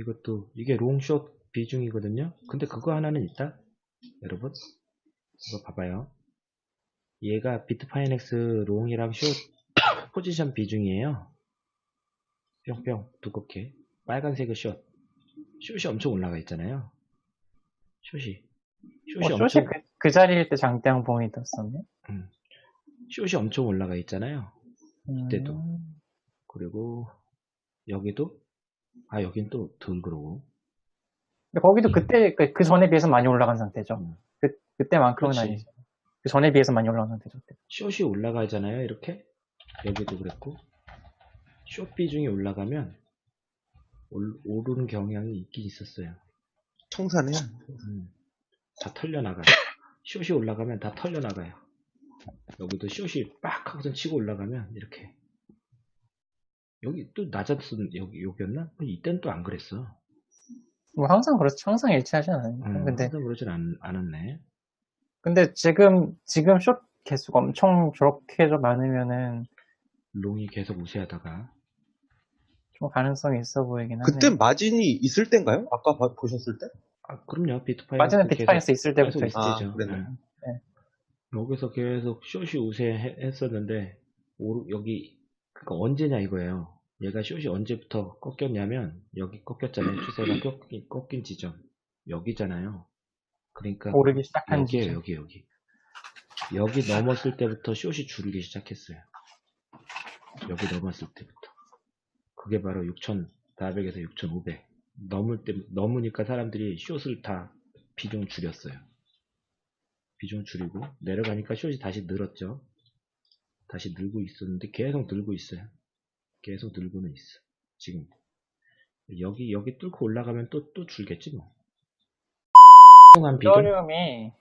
이것도 이게 long short 비중이거든요. 근데 그거 하나는 있다. 여러분 이거 봐봐요. 얘가 비트파이넥스 long이랑 short 포지션 비중이에요. 뿅뿅 두껍게 빨간색의 short short이 엄청 올라가 있잖아요. 숏이 숏이 어, 엄청 그, 그 자리일 때 장대양 봉이 떴었네. 숏이 엄청 올라가 있잖아요. 이때도. 음, 그리고 여기도 아 여긴 또 덜 그러고 근데 거기도 음. 그때 그, 그 전에 비해서 많이 올라간 상태죠. 음. 그 그때만큼은 그렇지. 아니죠. 그 전에 비해서 많이 올라간 상태죠. 숏이 올라가잖아요 이렇게 여기도 그랬고 숏 비중이 올라가면 올- 오르는 경향이 있긴 있었어요 청산해요. 음, 다 털려나가요 숏이 올라가면 다 털려나가요 여기도 숏이 빡 하고선 치고 올라가면 이렇게 여기 또 낮았던 여기 여기였나? 이때는 또 안 그랬어 뭐 항상 그렇죠. 항상 일치하진 않아요. 음, 근데 항상 그러진 않, 않았네 근데 지금 지금 숏 개수가 엄청 저렇게 좀 많으면은 long이 계속 우세하다가 좀 가능성이 있어 보이긴 하네. 그때 마진이 있을 때인가요? 아까 봐- 보셨을 때? 아, 그럼요 비트파이넥스 마진은 계속- 비트파이넥스 있을 때부터 있었죠. 아. 그랬네. 네. 여기서 계속 숏이 우세했었는데 오르- 여기 그러니까 언제냐 이거예요. 얘가 숏이 언제부터 꺾였냐면 여기 꺾였잖아요. 추세가 꺾인, 꺾인 지점 여기잖아요. 그러니까 오르기 시작한 여기에요 지점. 여기 여기 여기 넘었을 때부터 숏이 줄기 시작했어요. 여기 넘었을 때부터 그게 바로 6,400에서 6,500 넘을 때 넘으니까 사람들이 숏을 다 비중 줄였어요. 비중 줄이고 내려가니까 숏이 다시 늘었죠. 다시 늘고 있었는데 계속 늘고 있어요. 계속 늘고는 있어. 지금 여기 여기 뚫고 올라가면 또 또 줄겠지 뭐. 이더리움이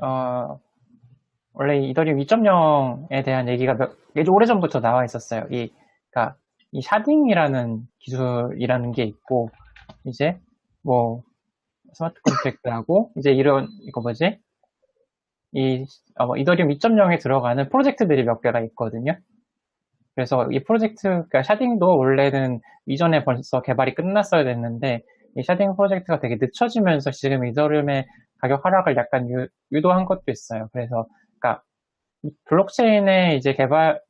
어 원래 이 이더리움 2.0에 대한 얘기가 몇, 예전 오래 전부터 나와 있었어요. 이 그러니까 이 sharding이라는 기술이라는 게 있고 이제 뭐 smart contract하고 이제 이런 이거 뭐지 이 어, 뭐 이더리움 2.0에 들어가는 프로젝트들이 몇 개가 있거든요. 그래서 이 프로젝트, 그러니까 sharding도 원래는 이전에 벌써 개발이 끝났어야 됐는데 이 sharding 프로젝트가 되게 늦춰지면서 지금 이더리움의 가격 하락을 약간 유, 유도한 것도 있어요. 그래서 그러니까 이 블록체인의 이제 개발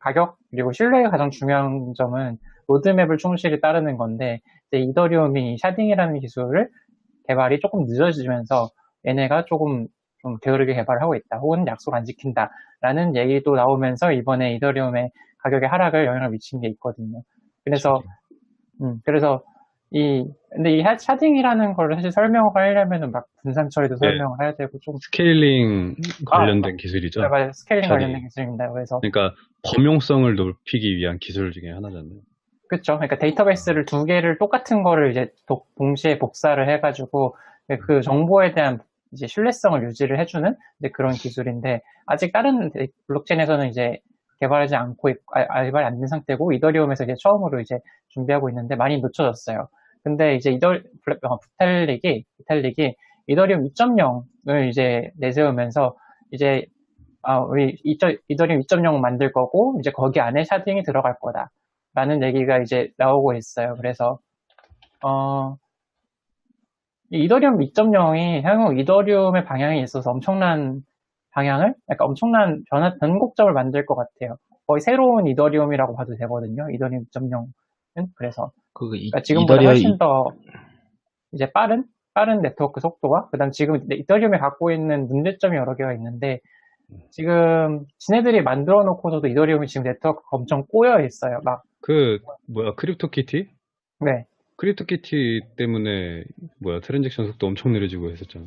가격 그리고 신뢰가 가장 중요한 점은 로드맵을 충실히 따르는 건데 이제 이더리움이 이 sharding이라는 기술을 개발이 조금 늦어지면서 얘네가 조금 좀 게으르게 개발을 하고 있다 혹은 약속 안 지킨다 라는 얘기도 나오면서 이번에 이더리움의 가격의 하락을 영향을 미친 게 있거든요. 그래서 음, 그래서 이 근데 이 sha- sharding이라는 걸 사실 설명을 하려면은 막 분산 처리도 네. 설명을 해야 되고 좀 scaling 아, 관련된 기술이죠. 맞아요. scaling sharding. 관련된 기술입니다. 그래서 그러니까 범용성을 높이기 위한 기술 중에 하나잖아요. 그렇죠. 그러니까 데이터베이스를 두 개를 똑같은 거를 이제 도- 동시에 복사를 해가지고 그 정보에 대한 이제 신뢰성을 유지를 해주는 그런 기술인데 아직 다른 블록체인에서는 이제 개발하지 않고 있- 아, 아, 개발이 안 된 상태고 이더리움에서 이제 처음으로 이제 준비하고 있는데 많이 늦춰졌어요. 근데 이제 이더 블- 어, 부탈릭이 부탈릭이 이더리움 2.0을 이제 내세우면서 이제 아, 우리 이저- 이더리움 2.0 만들 거고 이제 거기 안에 샤딩이 들어갈 거다. 라는 얘기가 이제 나오고 있어요. 그래서 어, 이 이더리움 2.0이 향후 이더리움의 방향에 있어서 엄청난 방향을, 약간 엄청난 변화, 변곡점을 만들 것 같아요. 거의 새로운 이더리움이라고 봐도 되거든요. 이더리움 2.0은. 그래서 이, 그러니까 지금보다 이더리움 훨씬 더 이제 빠른 빠른 네트워크 속도와 그다음 지금 이더리움이 갖고 있는 문제점이 여러 개가 있는데 지금 지네들이 만들어 놓고서도 이더리움이 지금 네트워크가 엄청 꼬여 있어요. 막 그 뭐야 크립토키티? 네. 크립토키티 때문에 뭐야 transaction 속도 엄청 느려지고 했었잖아.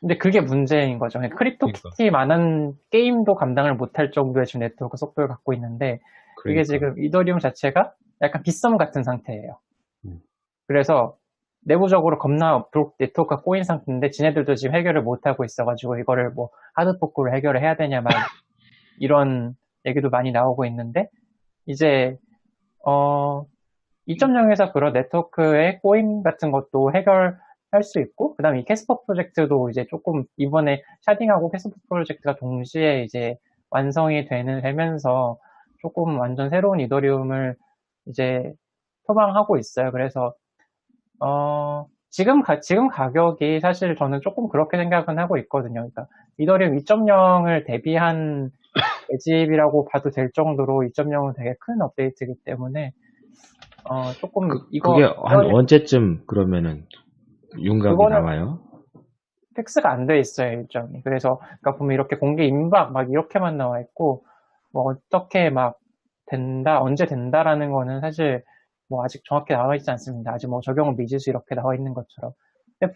근데 그게 문제인 거죠. 그러니까 크립토키티만한 게임도 감당을 못할 정도의 지금 네트워크 속도를 갖고 있는데 그러니까. 이게 지금 이더리움 자체가 약간 빗썸 같은 상태예요. 음. 그래서 내부적으로 겁나 네트워크가 꼬인 상태인데 지네들도 지금 해결을 못하고 있어가지고 이거를 뭐 hard fork로 해결을 해야 되냐 막 이런 얘기도 많이 나오고 있는데 이제 어 2.0에서 그런 네트워크의 꼬임 같은 것도 해결할 수 있고 그 다음에 이 캐스퍼 프로젝트도 이제 조금 이번에 sharding하고 캐스퍼 프로젝트가 동시에 이제 완성이 되는 되면서 조금 완전 새로운 이더리움을 이제 표방하고 있어요. 그래서 어, 지금 가, 지금 가격이 사실 저는 조금 그렇게 생각은 하고 있거든요. 그러니까 이더리움 2.0을 대비한 매집이라고 봐도 될 정도로 2.0은 되게 큰 업데이트이기 때문에 어, 조금 이거 그게 한 이더리움 언제쯤 그러면은 윤곽이 나와요? 픽스가 안 돼 있어요 일정이. 그래서 그러니까 보면 이렇게 공개 임박 막 이렇게만 나와 있고 뭐 어떻게 막 된다 언제 된다라는 거는 사실 뭐 아직 정확히 나와 있지 않습니다. 아직 뭐 적용은 미지수 이렇게 나와 있는 것처럼. 근데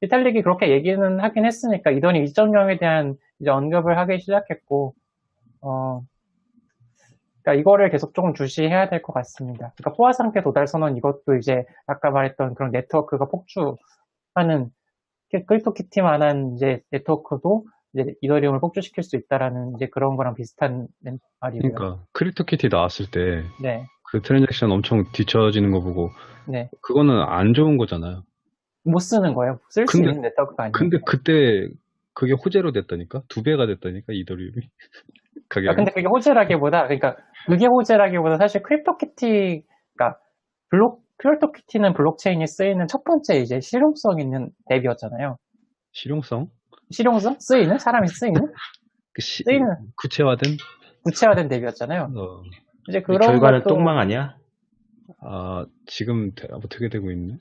비탈릭이 그렇게 얘기는 하긴 했으니까 이더니 2.0에 대한 이제 언급을 하기 시작했고 어 그러니까 이거를 계속 조금 주시해야 될 것 같습니다. 그러니까 포화 상태 도달 선언 이것도 이제 아까 말했던 그런 네트워크가 폭주하는 크립토키티만한 이제 네트워크도 이제 이더리움을 폭주시킬 수 있다라는 이제 그런 거랑 비슷한 말이고요. 그러니까 크립토키티 나왔을 때 네, 그 transaction 엄청 뒤처지는 거 보고 네. 그거는 안 좋은 거잖아요. 못 쓰는 거예요. 쓸 수 있는 네트워크가 아니에요. 근데 그때 그게 호재로 됐다니까? 두 배가 됐다니까 이더리움이 가격이. 아, 근데 그게 호재라기보다, 그러니까 그게 호재라기보다 사실 크립토키티가 블록 크립토키티는 블록체인이 쓰이는 첫 번째 이제 실용성 있는 앱이었잖아요. 실용성? 실용성? 쓰이는? 사람이 쓰이는? 그 시- 쓰이는 구체화된? 구체화된 앱이었잖아요. 어, 이제 이 그런 결과는 것도 똥망 아니야? 아 지금 대- 어떻게 되고 있네?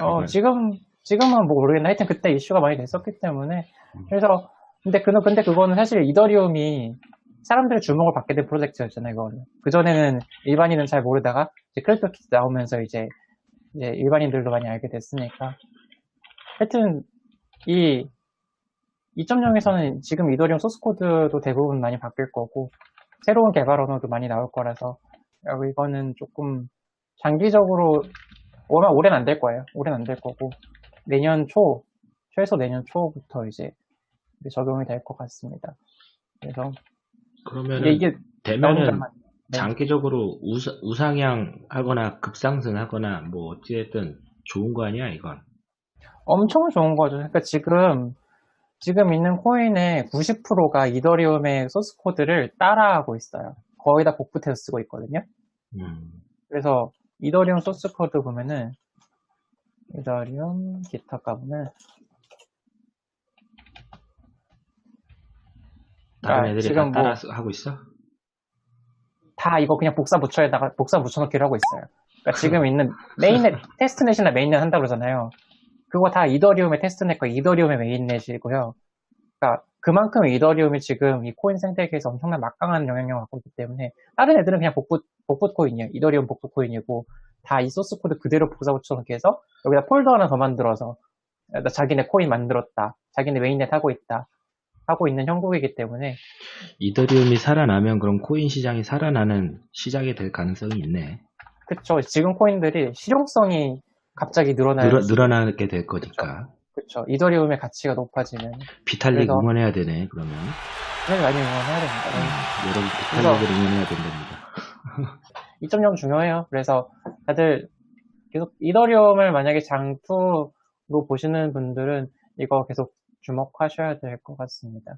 어. 지금 지금은 뭐 모르겠는데 하여튼 그때 이슈가 많이 됐었기 때문에 그래서 근데 그 근데 그거는 사실 이더리움이 사람들의 주목을 받게 된 프로젝트였잖아요. 이거는 그 전에는 일반인은 잘 모르다가 이제 크립토키티 나오면서 이제 이제 일반인들도 많이 알게 됐으니까 하여튼 이 2.0에서는 지금 이더리움 소스 코드도 대부분 많이 바뀔 거고 새로운 개발 언어도 많이 나올 거라서 어, 이거는 조금 장기적으로 아마 올해는 안 될 거예요. 올해는 안 될 거고 내년 초 최소 내년 초부터 이제 적용이 될 것 같습니다. 그래서 그러면은 근데 이게 되면은 네. 장기적으로 우사, 우상향 하거나 급상승하거나 뭐 어찌됐든 좋은 거 아니야 이건 엄청 좋은 거죠. 그러니까 지금 지금 있는 코인의 90%가 이더리움의 소스 코드를 따라하고 있어요. 거의 다 복붙해서 쓰고 있거든요. 음. 그래서 이더리움 소스 코드 보면은 이더리움 GitHub 가보면 다른 아, 애들이 지금 다 뭐- 따라 쓰- 하고 있어? 다 이거 그냥 복사 붙여에다가 복사 붙여넣기를 하고 있어요. 그러니까 지금 있는 mainnet testnet이나 mainnet 한다고 그러잖아요. 그거 다 이더리움의 testnet과 이더리움의 mainnet이고요. 그러니까 그만큼 이더리움이 지금 이 코인 생태계에서 엄청난 막강한 영향력을 갖고 있기 때문에 다른 애들은 그냥 복붙 복붙 코인이에요. 이더리움 복붙 코인이고 다 이 소스 코드 그대로 복사 붙여넣기 해서 여기다 폴더 하나 더 만들어서 나 자기네 코인 만들었다. 자기네 mainnet 하고 있다. 하고 있는 형국이기 때문에 이더리움이 살아나면 그럼 코인 시장이 살아나는 시작이 될 가능성이 있네 그쵸. 지금 코인들이 실용성이 갑자기 늘어나는 늘어, 늘어나게 될 거니까 그쵸. 이더리움의 가치가 높아지면 비탈릭 그래서- 응원해야 되네 그러면 그걸 많이 응원해야 됩니다. 음, 여러분 비탈릭을 응원해야 된답니다 2.0 중요해요. 그래서 다들 계속 이더리움을 만약에 장투로 보시는 분들은 이거 계속 주목하셔야 될 것 같습니다.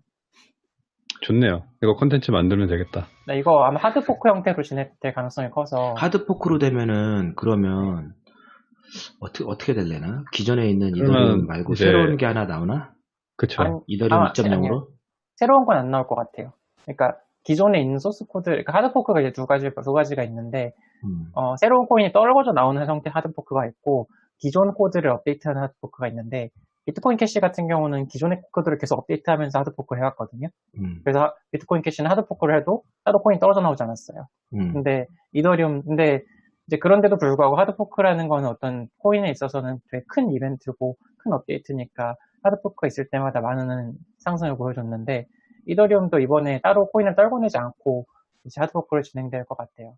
좋네요. 이거 콘텐츠 만들면 되겠다. 네, 이거 아마 하드포크 형태로 진행될 가능성이 커서 하드포크로 되면은 그러면 어떻게 어떻게 될래나? 기존에 있는 이더리움 말고 이제- 새로운 게 하나 나오나? 그쵸. 아니, 이더리움 아, 2.0으로? 새로운 건 안 나올 것 같아요. 그러니까 기존에 있는 소스 코드, 그러니까 hard fork가 이제 두 가지 두 가지가 있는데 음. 어, 새로운 코인이 떨궈져 나오는 형태 hard fork가 있고 기존 코드를 업데이트하는 hard fork가 있는데 비트코인 캐시 같은 경우는 기존의 코드를 계속 업데이트하면서 hard fork를 해왔거든요. 음. 그래서 하- 비트코인 캐시는 hard fork를 해도 하드 코인이 떨어져 나오지 않았어요. 음. 근데 이더리움 근데 이제 그런데도 불구하고 hard fork라는 거는 어떤 코인에 있어서는 되게 큰 이벤트고 큰 업데이트니까 하드포크가 있을 때마다 많은 상승을 보여줬는데 이더리움도 이번에 따로 코인을 떨궈내지 않고 이제 하드포크를 진행될 것 같아요.